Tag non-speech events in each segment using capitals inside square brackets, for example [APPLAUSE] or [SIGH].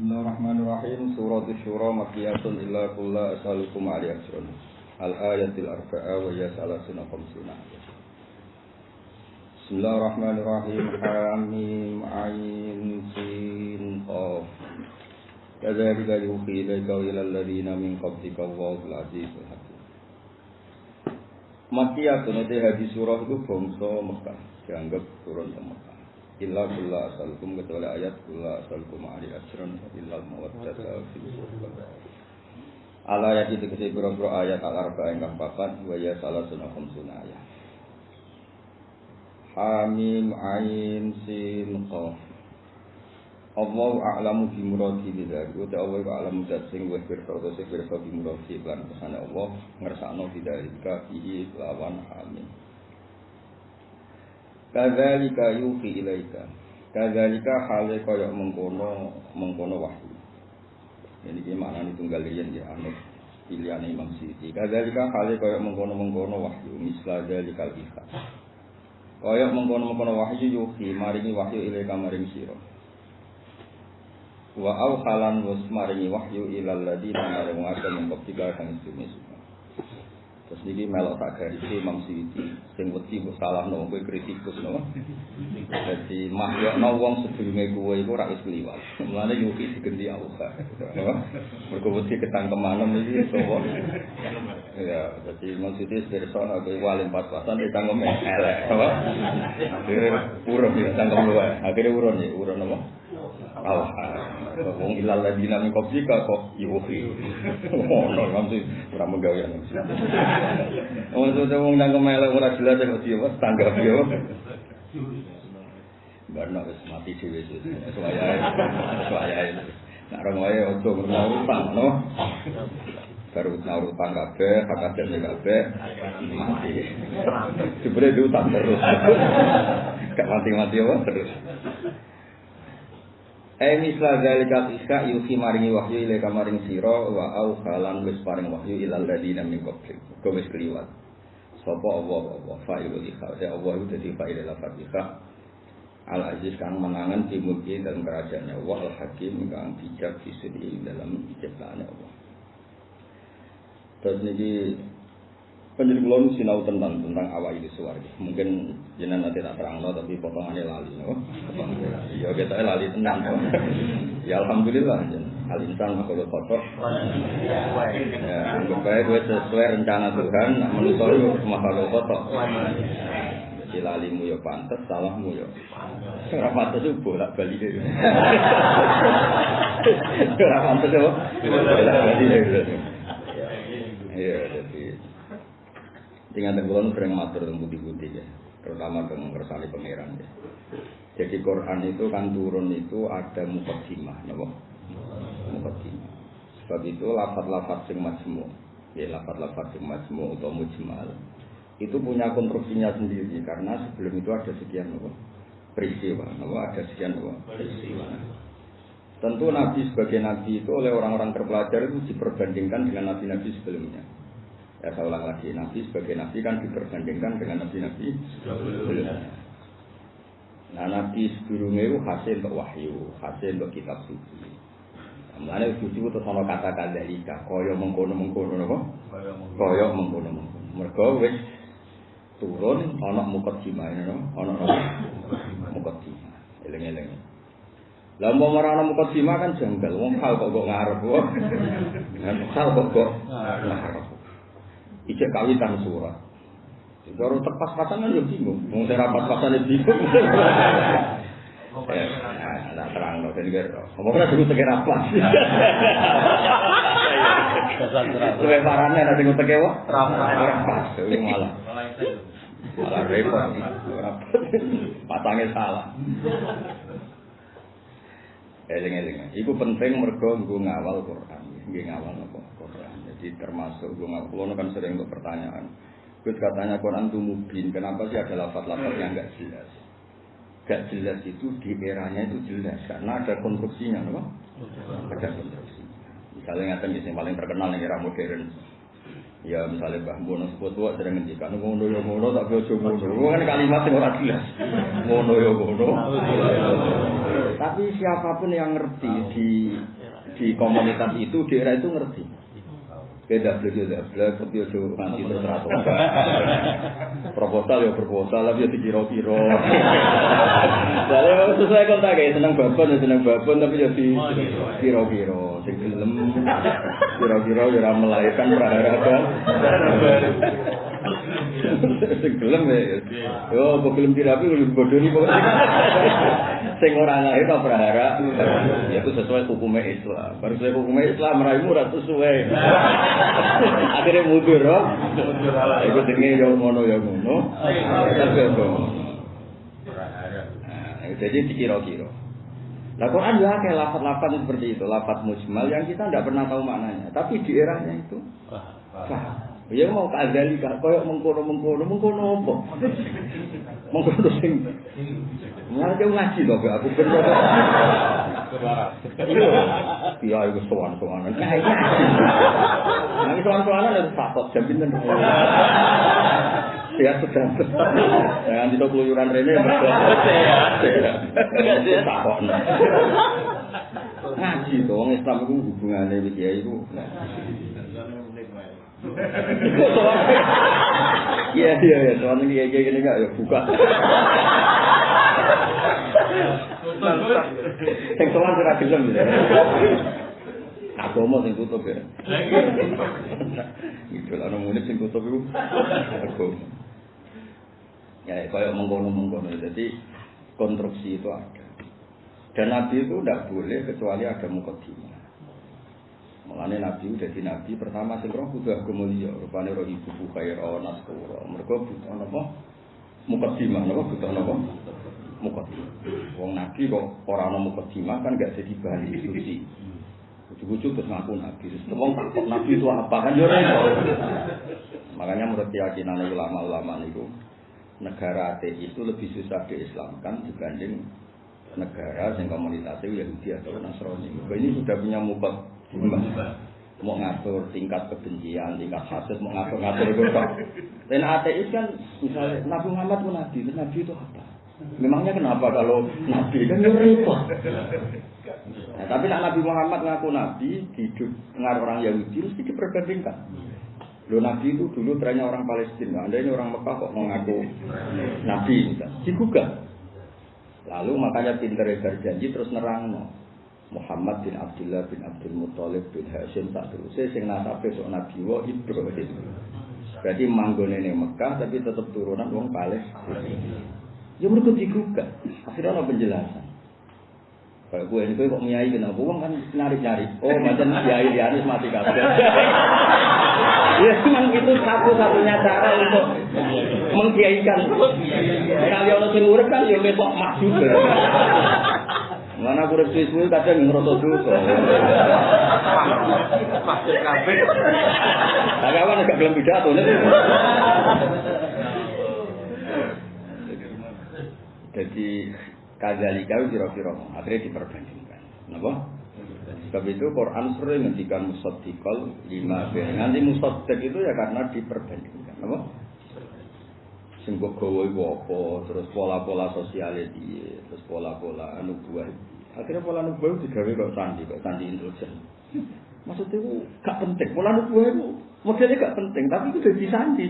Bismillahirrahmanirrahim. Surat Syura Makkiyatun illa kulla as'alukum alaihi ajrun. Al-ayatil arba'a wa ya salasuna khamsuna. Bismillahirrahmanirrahim. Hamim ain sin qaf. Kadzalika yuhi ilaika wa ila alladziina min qablika Allahul azizul hakim. Makkiyatun itu hadis surah itu bangsa Mekah, dianggap turun ke Mekah. Illa kulla asalukum kecuali ayat kulla asalukum ali asran illa mawaddata fil Ala ayat itu kese boro ayat al arba ingkang papat wa ya salah sunah ayat. Hamim ain sin qaf. Allah a'lamu bi muradi bidzalik. Uta Allah a'lamu dat sing wis pirsa sing pirsa bi muradi lan Allah ngersakno bidzalika fihi lawan hamim. Kadzalika yuhi ilaika. Kadzalika hale kaya mengkono mengkono wahyu. Ini ki maknane tunggal yen ya anut pilihan Imam Siti. Kadzalika hale kaya mengkono-mengkono wahyu misla dzalikal ihsan. Kaya mengkono-mengkono wahyu yuhi maringi wahyu ilaika maring sira. Wa au halan maringi wahyu ilal ladina maring ngake mengkop tiga kang. Terus niki melok tak garis Imam Suyuti sing wedi mbok salahno kowe kritikus no. Dadi mahyokno wong sedurunge kowe iku ora wis kliwat. Mulane yuki digendi Allah. Mergo wedi ketangkemanem iki sapa. Ya, dadi Imam Suyuti pirsa kowe wali empat pasan ditangkem elek, apa? Akhire urun ya tangkem luwe. Akhire urun ya, urun apa? Allah. Wong ilal ladina min qablika kok yuhi. Ono ngamsi ora menggawean. Wong sudah wong nang kemelek ora jelas kok dia wis tanggap yo. Barno wis mati dhewe wis. Suwayae. Suwayae. Nak rong wae ojo ngrungokno utang, no. Baru naur utang kabeh, hak adem kabeh mati. Jebule diutang terus. Gak mati-mati apa terus. Eh misla zalika iska yuhi maringi wahyu ila kamaring sira wa au halan wis paring wahyu ilal ladina min qablik. Kau wis kliwat. Sapa Allah Allah fa'ilul ikha. Ya Allah itu dadi fa'il la fatihah. Al Aziz kang menangan di mulki dalam kerajaannya Allah Al Hakim kang bijak di dalam ciptaannya Allah. Terus penjelasan kulon sinau tentang tentang awal ini suwarga. Mungkin jenengan nanti tak terang tapi potongannya lali. No? Ya kita lali tenang. ya alhamdulillah. Hal insan kalau kotor. Ya, anggap baik gue sesuai rencana Tuhan. Menurut itu makhluk kotor. Jadi lalimu ya pantas, salahmu ya. Ora pantas itu bolak balik. Ora pantas apa? Bolak balik deh. Iya, jadi Tinggal tenggulan sering matur tentang putih-putih ya, terutama tentang kersali pangeran ya. Jadi Quran itu kan turun itu ada mukadimah, napa? Mukadimah. Sebab itu lafat-lafat sing majmu, ya lafat-lafat sing majmu atau mujmal itu punya konstruksinya sendiri karena sebelum itu ada sekian apa? peristiwa, apa? ada sekian apa? peristiwa. Tentu Nabi sebagai Nabi itu oleh orang-orang terpelajar itu diperbandingkan dengan Nabi-Nabi sebelumnya. Ya saya ulang lagi, Nabi sebagai Nabi kan diperbandingkan dengan Nabi-Nabi. Nah Nabi sebelumnya itu hasil untuk wahyu, hasil untuk kitab suci. Mana suci itu sama kata dari koyo mengkono mengkono apa? Koyo mengkono mengkono. Mereka wis turun anak mukadimah ini, anak mukadimah. Eleng-eleng. Lah mau marana mukadimah kan janggal, wong hal kok [LAUGHS] kok ngarep kok. Hal kok kok ngarep. Ijek kawitan surat. Baru tepas pasangan ya bingung. Mau saya rapat pasangan bingung. [LAUGHS] Nah, terang loh, jadi kira. Kamu kan dulu tegak rapat. [LAUGHS] Lebih parahnya nanti gue tegak wah. Rapat. Itu malah. Malah repot. Patangnya salah. Eling-eling. Iku penting mergo nggo ngawal Quran. Nggih ngawal apa? Quran. Jadi termasuk nggo ngawal. Kulo kan sering untuk pertanyaan. Gus katanya Quran itu mubin. Kenapa sih ada lafaz-lafaz yang enggak jelas? Gak jelas itu di eranya itu jelas karena ada konstruksinya, no? Ada konstruksinya. Misalnya ngatain yang paling terkenal yang era modern. Ya misalnya Mbah Mono sebut tua sering ngendikan ngono ya ngono tak ojo ngono. Kan kalimat yang ora jelas. Ngono ya ngono. Tapi siapa pun yang ngerti di di komunitas itu, di era itu ngerti. Beda beli ya beli tapi itu nanti terus Proposal ya proposal, tapi ya dikira-kira. Jadi sesuai kontak ya seneng babon ya seneng babon, tapi ya di kira-kira. Sing gelem kira-kira ya melahirkan prahara [LAUGHS] Sing gelem ya. Yo, kok gelem dirapi lu bodoni pokoke. Sing ora lahir kok berharap ya itu sesuai hukum Islam. Baru sesuai hukum Islam raimu ora sesuai. [LAUGHS] Akhirnya mundur, oh. Iku jenenge yo ngono yo ngono. Nah, jadi dikira-kira. Nah Quran juga kayak lafat-lafat seperti itu, lafat mujmal yang kita tidak pernah tahu maknanya. Tapi di eranya itu, paham. Ya mau kadali kak, koyok mengkono mengkono mengkono apa? Mengkono sing. Mulai jauh ngaji loh, aku bener. Iya, itu soan soanan. Nanti soan soanan ada fakot jam sudah. Jangan keluyuran Rene. Ya. Fakot. Ngaji tuh, Islam itu hubungannya dia itu. Iya iya iya, soalnya kayak kayak gini nggak ya buka. Yang soal sudah gelem ya. Agama sing tutup ya. Gitu lah nang murid sing tutup itu agama. Ya kayak mengkono-mengkono jadi konstruksi itu ada. Dan Nabi itu tidak boleh kecuali ada mukadimah. Mengenai Nabi jadi Nabi pertama sing roh kudu agama liya, rupane roh ibu khaira naskura. Mergo butuh napa? Mukadimah napa butuh napa? Mukadimah. Wong Nabi kok ora ana mukadimah kan gak jadi bahan diskusi. Ujuk-ujuk terus ngaku Nabi. Terus wong takut Nabi itu apa kan yo Makanya menurut keyakinan ulama-ulama itu negara ateis itu lebih susah diislamkan dibanding negara yang komunitasnya Yahudi atau Nasrani. Ini sudah punya mukat mau ngatur tingkat kebencian, tingkat hasad, mau ngatur-ngatur itu kok. Dan ateis kan, misalnya Nabi Muhammad pun Nabi, Nabi itu apa? Memangnya kenapa kalau Nabi kan repot. Nah, tapi nak Nabi Muhammad ngaku Nabi, hidup dengar orang Yahudi, mesti diperbandingkan. Lo Nabi itu dulu trennya orang Palestina, anda ini orang Mekah kok mengaku Nabi, misalnya. digugah. Lalu makanya pinter berjanji terus nerang. No. Muhammad bin Abdullah bin Abdul Muthalib bin Hashim tak terus sing nasabe sok Nabi wa Ibrahim. Berarti manggone ning Mekah tapi tetap turunan wong Palestina. Ya mereka digugat. Akhirnya ada penjelasan. Kalau gue ini kok nyai kenapa? Uang kan nyari-nyari. Oh, macam nyai Anis mati kabeh. [LAUGHS] ya memang itu satu-satunya cara untuk mengkiaikan. Kalau orang sing kan ya besok maju. Mana aku urip suwe kadang ngrasa dosa. Maksud kabeh. Lah kawan gak gelem pidato nek. Jadi kadzalika kira-kira akhirnya diperbandingkan. Napa? Sebab itu Quran sering ngendikan musaddiqal lima bin. Nanti musaddiq itu ya karena diperbandingkan. Napa? Sing kok gawe apa, terus pola-pola sosial terus pola-pola anu buah Akhirnya pola nubuah itu digawe kok sandi, kok sandi intelijen. Maksudnya itu gak penting. Pola nubuah itu modelnya gak penting, tapi itu jadi sandi.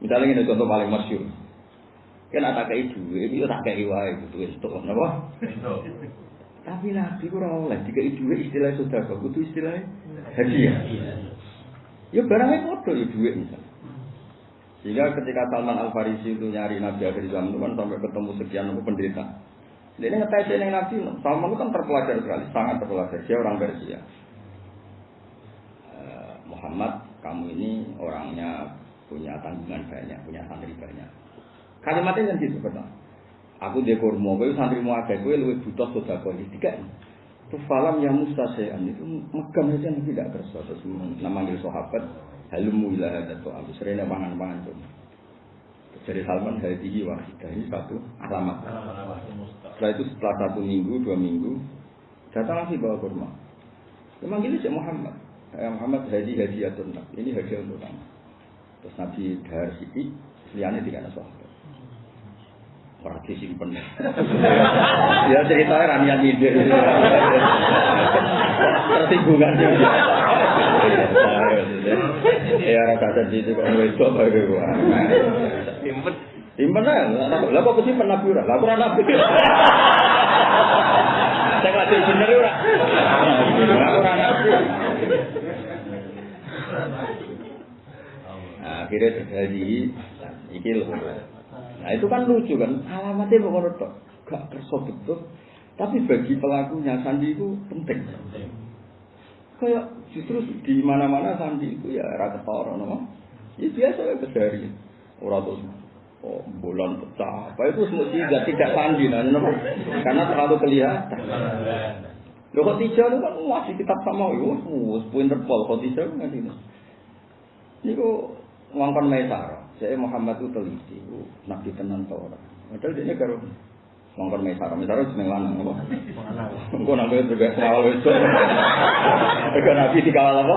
Misalnya ini contoh paling masyur. Kan ada kayak duit, itu tak kayak wae gitu itu, kenapa? Tapi nabi kurang oleh jika duit istilah sudah kok itu istilah hadiah. Ya barangnya bodoh ya duit misalnya. Sehingga ketika Salman Al Farisi itu nyari Nabi akhir zaman itu kan sampai ketemu sekian penderita. Ini ngetes ini Nabi, Salman itu kan terpelajar sekali, sangat terpelajar. Dia orang Persia. Uh, Muhammad, kamu ini orangnya punya tanggungan banyak, punya santri banyak. Kalimatnya kan gitu, betul. Aku kurma, gue santri mau ada, gue lebih butuh sudah kau tiga. Terus falam yang mustasean itu megang aja tidak kerja. Terus namanya sahabat, halumu ilah ada tuh, aku sering pangan-pangan tuh. Jadi Salman hadihi wahidah ini satu alamat. Setelah itu setelah satu minggu, dua minggu, datang lagi bawa kurma. Memang ini si Muhammad. Ya, Muhammad hadi hadiah tuntang. Ini hadiah untuk kamu. Terus Nabi Dahar Siti, liane tidak ada sahabat. Ora disimpen. [LAUGHS] ya ceritanya ramian ide. Tersinggungan juga. Ya ora kata itu kok wedok bae gua. Simpen. Simpen lah. Lah kok kesimpen nabi ora? Lah ora nabi. [LAUGHS] Saya lagi bener ora. Ora nabi. Nah, akhirnya terjadi iki loh. Nah itu kan lucu kan, alamatnya pokoknya tok, gak kerso betul. Tapi bagi pelakunya sandi itu penting. Kayak justru di mana-mana sandi itu ya rata orang, no? Ya biasa ya kesehari. Orang tuh oh bulan pecah, apa itu semua tidak sandi, nah, karena terlalu kelihatan. Lo kok tiga itu kan masih kitab sama, yo, pinter pol, kok tiga kan ini. Kok ngangkon mesara. Saya Muhammad itu teliti, nabi tenan tau ora. Padahal dia karo Mongkon mesara, mesara jeneng lanang apa? Engko nang kowe juga kawal wedok. Eko nabi dikawal apa?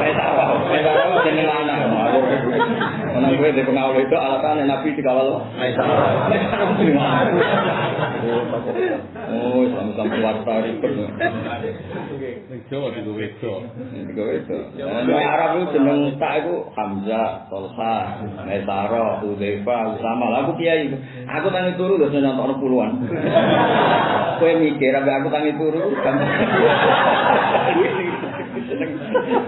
Mesara. Mesara jeneng lanang. Nang kowe di pengawal itu alasan nabi dikawal mesara. Oh, sama-sama keluarga ribet. Jawa di wedok. Tiga wedok. Nah, Arab itu jeneng tak itu Hamzah, Tolha, Mesara, Udzaifa, Usama. Lah aku kiai. Aku tangi turu lho nonton puluhan. Kowe mikir aku tangi turu kan.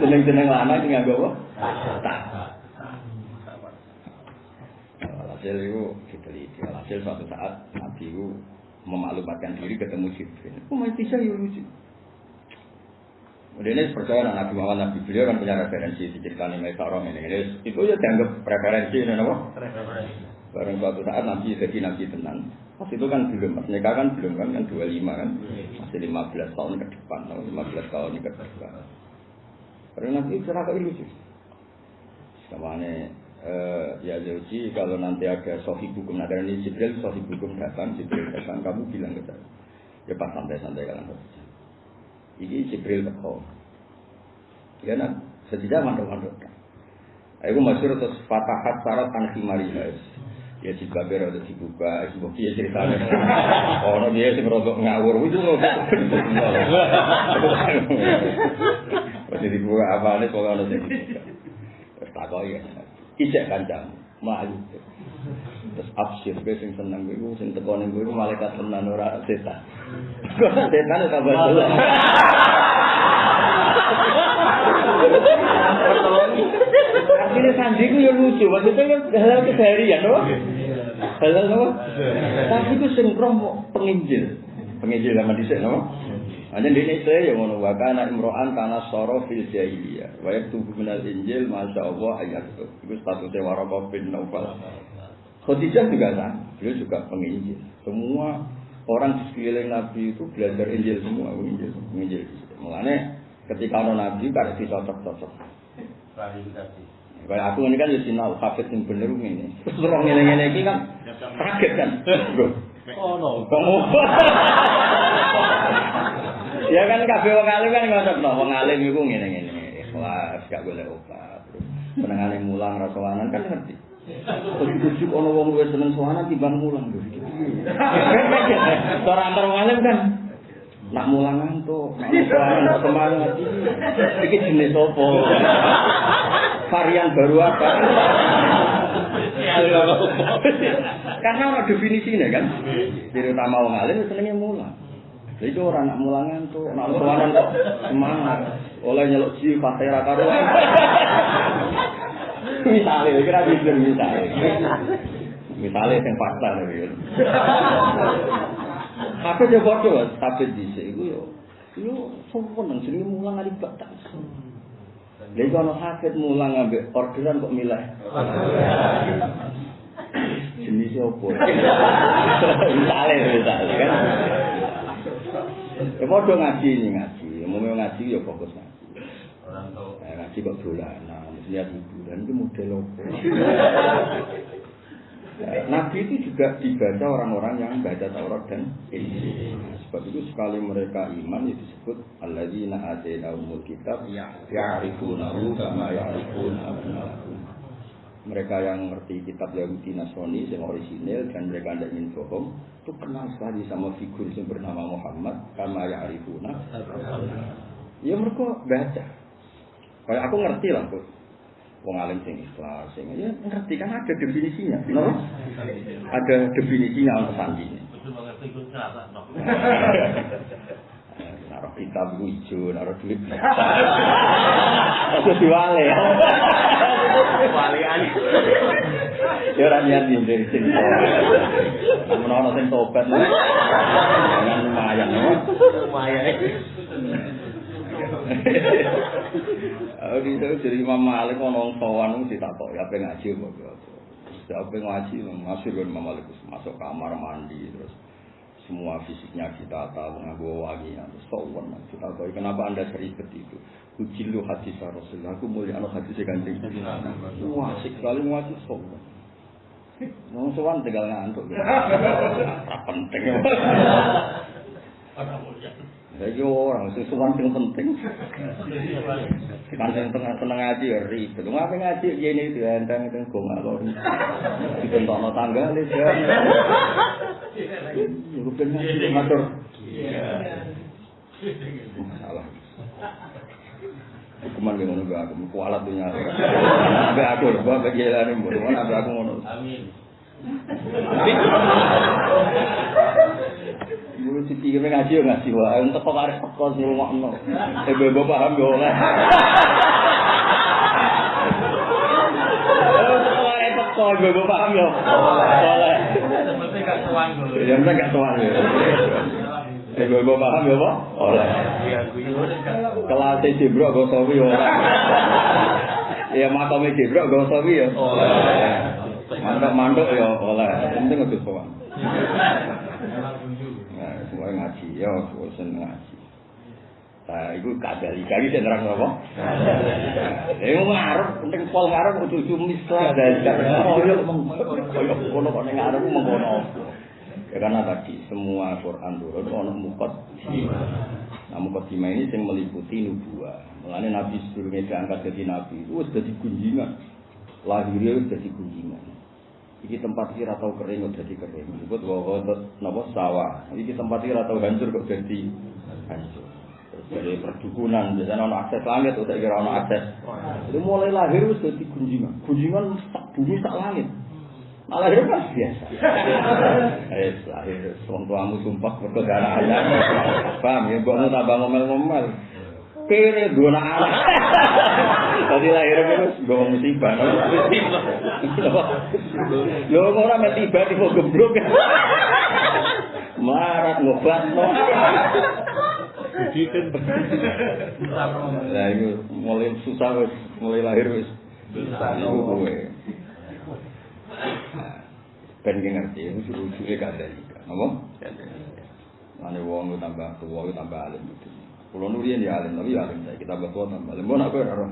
Jeneng-jeneng lanang sing nganggo apa? Tak. Hasil itu diteliti. Hasil suatu saat Nabi itu memaklumatkan diri ketemu Jibril. Oh, masih bisa ya lucu. Kemudian ini percaya Nabi Muhammad Nabi beliau kan punya referensi di cerita Nabi Sarong ini. ini. Itu ya dianggap referensi ini apa? Barang suatu saat Nabi jadi Nabi tenang. Pas itu kan belum, pas nikah kan belum kan, kan 25 kan. Masih 15 tahun ke depan, 15 tahun ke depan. Karena Nabi cerah ke ilusi. Samanya eh, ya Zauji kalau nanti ada sohib hukum nah dari Jibril sohib hukum datang Jibril datang kamu bilang ke saya. Ya pas santai-santai kalian saja ini Jibril teko ya nak sejak mandok-mandok. Aku masih terus fatahat syarat tangki marihas ya si baber ada dibuka si bukti ya ceritanya. [LAUGHS] Oh dia sih merodok ngawur. Itu [LAUGHS] masih dibuka apa nih kalau ada dibuka. Terus takoi ya ijek kancam maju terus absir gue sing seneng gue sing teko ning gue malaikat tenan ora setan. Setan itu kabar dulu Akhirnya sandi ku ya lucu, maksudnya kan halal keseharian? Halal no? Tapi ku sing kromo penginjil, penginjil sama dhisik, no? Hanya di ini saya yang ngono wakana imro'an tanah soro fil jahiliyah. Wayak tubuh minal injil, masya Allah ayat itu. Itu statusnya warabah bin Naufal. Khadijah juga kan, beliau juga penginjil. Semua orang di sekeliling Nabi itu belajar Injil semua, Injil, Injil. Mengenai ketika ada Nabi, kan dicocok-cocok. Kayak aku ini kan ya sinau hafid yang bener ini. Terus orang ngene-ngene iki kan kaget kan. [LAUGHS] Oh no. Kamu. [LAUGHS] ya kan kabeh wong alim kan ngono wong alim iku ngene-ngene. Ikhlas gak boleh obat. Senengane mulang ra sowanan kan ngerti. Kujuk ana wong luwih seneng sowanan timbang mulang. Cara antar wong alim kan nak mulang ngantuk, nak sowanan semangat iki. Jenis apa? Varian baru apa? Karena ada definisinya kan. Jadi utama wong alim mulang. Jadi orang nak mulang ngantuk, nak sowanan kok semangat. Oleh nyeluk ji fatera karuan. misalnya, kira jujur misalnya. Misalnya yang fakta nih. Tapi dia bodoh, tapi di sini yo, yo sopan nang sini mulang ada batas. Lha kalau sakit mulang ambek orderan kok milih. [LAUGHS] Jenis apa? [LAUGHS] Misalnya, misalnya kan. Ya podo ngaji ini ngaji, umumnya ngaji ya fokus ngaji. Eh, ngaji kok dolanan, lihat hiburan itu model apa? Nabi itu juga dibaca orang-orang yang baca Taurat dan Injil. Sebab itu sekali mereka iman itu disebut alladzina atainahumul kitab ya'rifunahu kama ya'rifuna. Mereka yang ngerti kitab Yahudi Nasrani yang orisinil dan mereka tidak ingin bohong itu kenal sekali sama figur yang bernama Muhammad karena ya arifuna ya mereka baca. Kayak aku ngerti lah tuh wong alim sing ikhlas sing ya ngerti kan ada definisinya no? ada definisinya untuk [LAUGHS] naruh kitab hijau naruh duit itu diwale ya Walian. ya ora niat dari sing namun ana sing tobat jangan lumayan no? Lumayan. Aku bisa jadi Imam Malik ono wong sowan ditakoki apa ngaji apa Siapa ngaji masuk Imam Malik masuk kamar mandi terus semua fisiknya kita tahu nganggo wangi terus sowan kita tahu. Kenapa anda seribet itu? Ujilu hadis Rasulullah. Aku mulia anak hadis kanjeng Wah asik sekali ngaji sowan Wong sowan tinggal ngantuk. [LAUGHS] Ora penting Saya orang sing sowan sing penting Kan tengah seneng ngaji ya ribet. Ngapain ngaji itu enteng enteng gong alor. Ditentokno tangga le ya. Ben ngaji ngatur. Masalah. Hukuman yang ngono aku, kualat dunia. Aku, gua bagi jalan ini, mau abe aku ngono. Amin. Dulu dipikir ngaji ya ngaji wae, entek kok arek teko sing ngono. Eh bebo paham yo oleh. Teko bebo paham yo. Oleh. Seperti gak tuan dulu. Ya entek gak tuan yo. Eh bebo paham yo apa? Oleh. Kelas Jibril go sawi yo. Ya Jibril go sawi yo. Oleh. Mandok-mandok yo oleh. Penting kudu sowan. Nah, semua ngaji, ya, bosan ngaji. Nah, itu kadali kali saya nerang apa? Eh, ngarep, penting pol ngarep kudu mislah dari koyo koyo kono kok ngarep mengkono. Ya karena tadi semua Quran turun ono mukot. Nah, mukot ini yang meliputi nubuah. Mulane Nabi sebelumnya diangkat jadi Nabi itu sudah digunjingan. Lahirnya sudah digunjingan. Iki tempat kira tahu kering kok jadi kering. Disebut bahwa napa sawah. Iki tempat kira tahu hancur kok jadi hancur. Terus dari perdukunan biasanya ono akses langit udah kira ono akses. Jadi mulai lahir wis dadi gunjingan. Gunjingan sak bumi sak langit. Nah, lahir kan biasa. [LAUGHS] Eh, lahir wong tuamu sumpah mergo darah ayam. Paham ya, mbokmu tambah ngomel-ngomel. Kene dua anak. [LAUGHS] Tadi lahir terus gue musibah. Yo ora mek tiba tiba geblok. Marat ngobat. Budikan. Lah itu mulai susah wis, mulai lahir wis. Iku kowe. Ben ki ngerti, ada juga. Apa? Ane wong lu tambah lu tambah alim gitu. Kulo nurian ya alim, tapi ya alim saya kita tua tambah alim. Mau nak gue ora.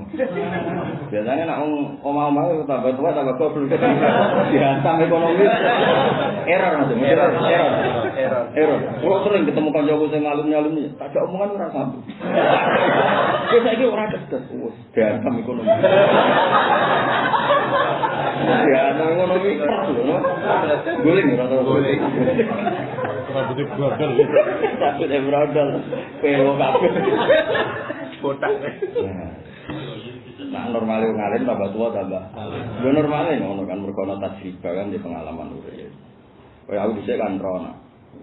Biasanya nak ngomong omah-omah tambah tua tambah belum dihantam ekonomi. Error mas, error, error, error. Kulo sering ketemu kancaku sing alim-alim iki, tak ada omongan ora sambung. Wis saiki ora kedes, wis dihantam ekonomi. Dihantam ekonomi. Guling ora tau. Guling. Rambutnya brodol. Takut yang brodol. Pewo kabeh. Botak. Nah, normalnya wong alim tambah tua tambah. Yo normalnya ngono kan merkono tajriba kan di pengalaman urip. Kaya aku dhisik kan rono.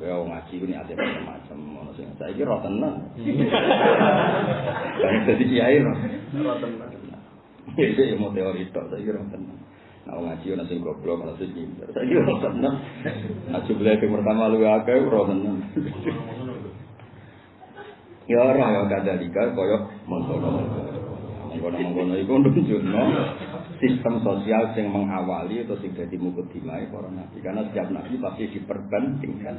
Kaya wong ngaji ku niate macam-macam ngono sing saiki ro tenan. [LAUGHS] Kan dadi kiai ro. Ora tenan. Iki mau teori tok saiki ro tenan. Wong ngaji ana sing goblok ana sing pinter. Saiki ro tenan. Nah, jumlah yang pertama lu akeh ro tenan. Ya ora ya kadalika kaya mengkono-mengkono. Mengkono-mengkono iku nunjukno sistem sosial yang mengawali atau sing dadi mukadimah para nabi. Karena setiap nabi pasti diperbandingkan.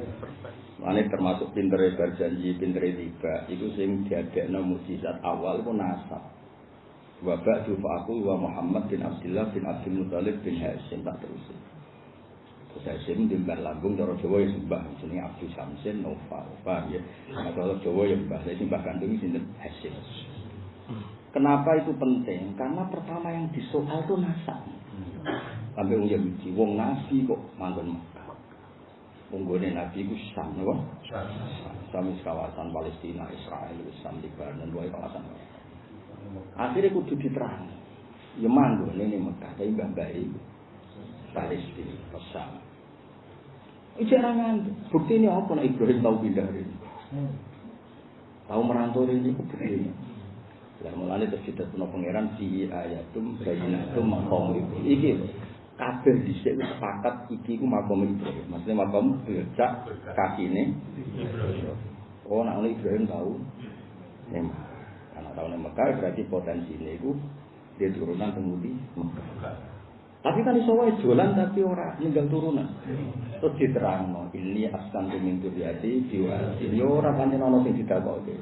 Ini termasuk pintere berjanji, pintere tiba. Itu sing diadekno mukjizat awal itu nasab. Wa ba'du fa'akul wa Muhammad bin Abdullah bin Abdul Muthalib bin Hashim tak terus. Terus Hashim dimbar lambung cara Jawa ya sembah jenenge Abdul Samsin Nova. Paham ya? Nah, cara Jawa ya mbah, saya sembah kandung sinten Hashim. Kenapa itu penting? Karena pertama yang disoal itu nasab. Sampai wong Yahudi, wong Nabi kok manggon Mekah. Wong gone Nabi ku Sam, napa? Sam wis kawasan Palestina, Israel, Sam Lebanon, wae kawasan. Akhirnya kudu diterang. Ya manggon ini Mekah, tapi mbak-mbak Palestina, Sam. Ijarangan, bukti ini apa? Nah, Ibrahim tahu pindah ini. Tahu merantau ini, bukti ini. Lah mulane terus ditepuno pangeran di ayatum bayinatum maqam itu. Iki kabeh dhisik wis sepakat iki ku makom Ibrahim. Maksudnya makom becak kakine Oh, nak Ibrahim tahu. Memang. Karena tahu nih Mekah berarti potensinya itu dia turunan Mekah. Tapi kan iso wae dolan tapi ora ninggal turunan. Terus diterangno, ini askan min duriyati diwasi. Yo ora pancen ana sing ditakoke.